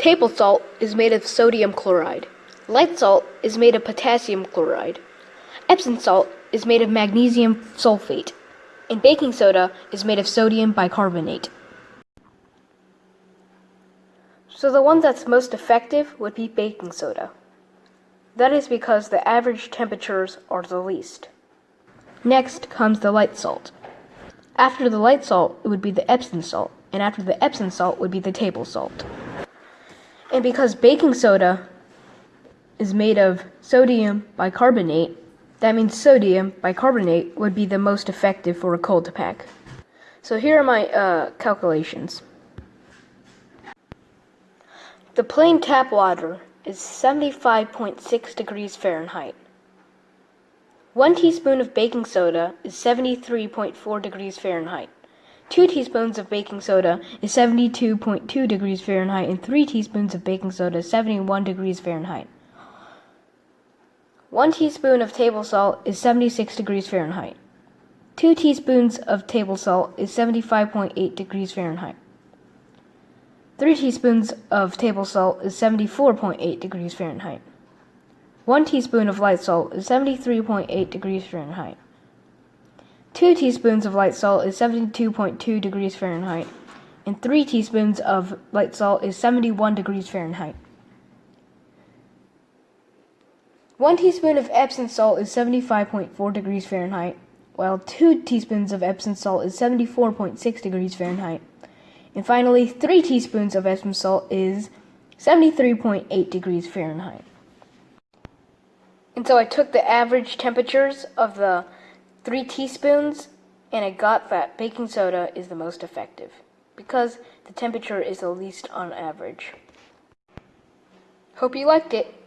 Table salt is made of sodium chloride. Light salt is made of potassium chloride. Epsom salt is made of magnesium sulfate. And baking soda is made of sodium bicarbonate. So the one that's most effective would be baking soda. That is because the average temperatures are the least. Next comes the light salt. After the light salt, it would be the Epsom salt, and after the Epsom salt would be the table salt. Because baking soda is made of sodium bicarbonate, that means sodium bicarbonate would be the most effective for a cold pack. So here are my uh, calculations. The plain tap water is 75.6 degrees Fahrenheit. One teaspoon of baking soda is 73.4 degrees Fahrenheit. Two teaspoons of baking soda is 72.2 degrees Fahrenheit, and three teaspoons of baking soda is 71 degrees Fahrenheit. One teaspoon of table salt is 76 degrees Fahrenheit. Two teaspoons of table salt is 75.8 degrees Fahrenheit. Three teaspoons of table salt is 74.8 degrees Fahrenheit. One teaspoon of light salt is 73.8 degrees Fahrenheit. Two teaspoons of light salt is 72.2 degrees Fahrenheit. And three teaspoons of light salt is 71 degrees Fahrenheit. One teaspoon of Epsom salt is 75.4 degrees Fahrenheit, while two teaspoons of Epsom salt is 74.6 degrees Fahrenheit. And finally, three teaspoons of Epsom salt is 73.8 degrees Fahrenheit. And so I took the average temperatures of the three teaspoons and I got that baking soda is the most effective because the temperature is the least on average. Hope you liked it.